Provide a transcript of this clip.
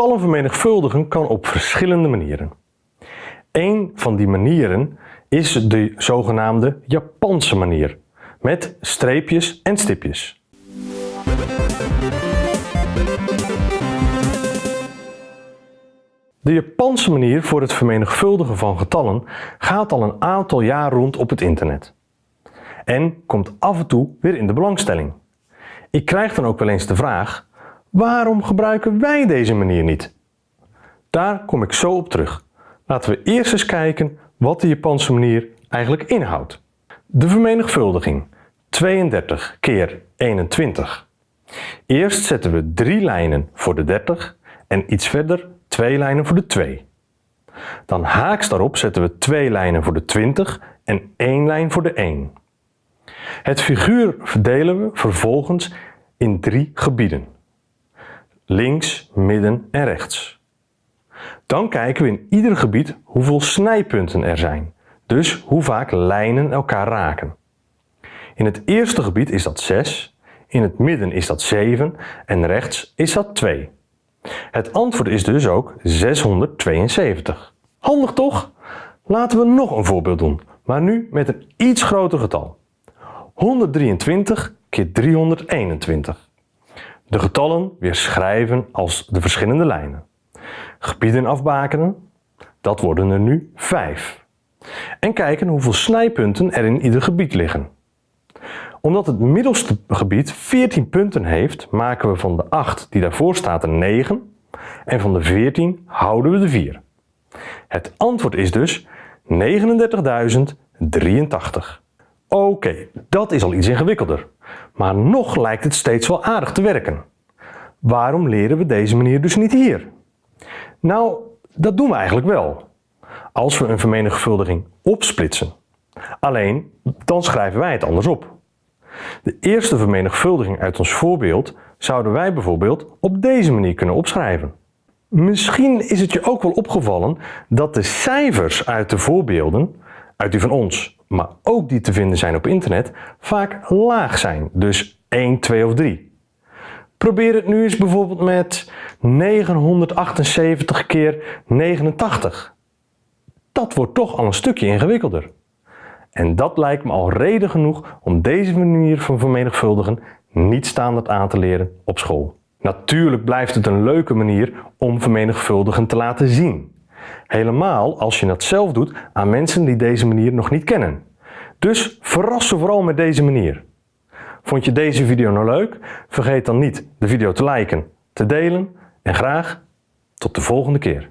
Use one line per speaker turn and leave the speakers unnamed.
Getallen vermenigvuldigen kan op verschillende manieren. Een van die manieren is de zogenaamde Japanse manier, met streepjes en stipjes. De Japanse manier voor het vermenigvuldigen van getallen gaat al een aantal jaar rond op het internet. En komt af en toe weer in de belangstelling. Ik krijg dan ook wel eens de vraag, waarom gebruiken wij deze manier niet? Daar kom ik zo op terug. Laten we eerst eens kijken wat de Japanse manier eigenlijk inhoudt. De vermenigvuldiging 32 keer 21. Eerst zetten we drie lijnen voor de 30 en iets verder twee lijnen voor de 2. Dan haaks daarop zetten we twee lijnen voor de 20 en één lijn voor de 1. Het figuur verdelen we vervolgens in drie gebieden. Links, midden en rechts. Dan kijken we in ieder gebied hoeveel snijpunten er zijn, dus hoe vaak lijnen elkaar raken. In het eerste gebied is dat 6, in het midden is dat 7 en rechts is dat 2. Het antwoord is dus ook 672. Handig toch? Laten we nog een voorbeeld doen, maar nu met een iets groter getal. 123 keer 321. De getallen weer schrijven als de verschillende lijnen. Gebieden afbakenen, dat worden er nu 5. En kijken hoeveel snijpunten er in ieder gebied liggen. Omdat het middelste gebied 14 punten heeft, maken we van de 8 die daarvoor staat een 9 en van de 14 houden we de 4. Het antwoord is dus 39.083. Oké, dat is al iets ingewikkelder. Maar nog lijkt het steeds wel aardig te werken. Waarom leren we deze manier dus niet hier? Nou, dat doen we eigenlijk wel. Als we een vermenigvuldiging opsplitsen. Alleen, dan schrijven wij het anders op. De eerste vermenigvuldiging uit ons voorbeeld zouden wij bijvoorbeeld op deze manier kunnen opschrijven. Misschien is het je ook wel opgevallen dat de cijfers uit de voorbeelden, uit die van ons, maar ook die te vinden zijn op internet, vaak laag zijn, dus 1, 2 of 3. Probeer het nu eens bijvoorbeeld met 978 keer 89. Dat wordt toch al een stukje ingewikkelder. En dat lijkt me al reden genoeg om deze manier van vermenigvuldigen niet standaard aan te leren op school. Natuurlijk blijft het een leuke manier om vermenigvuldigen te laten zien. Helemaal als je dat zelf doet aan mensen die deze manier nog niet kennen. Dus verras ze vooral met deze manier. Vond je deze video nou leuk? Vergeet dan niet de video te liken, te delen en graag tot de volgende keer.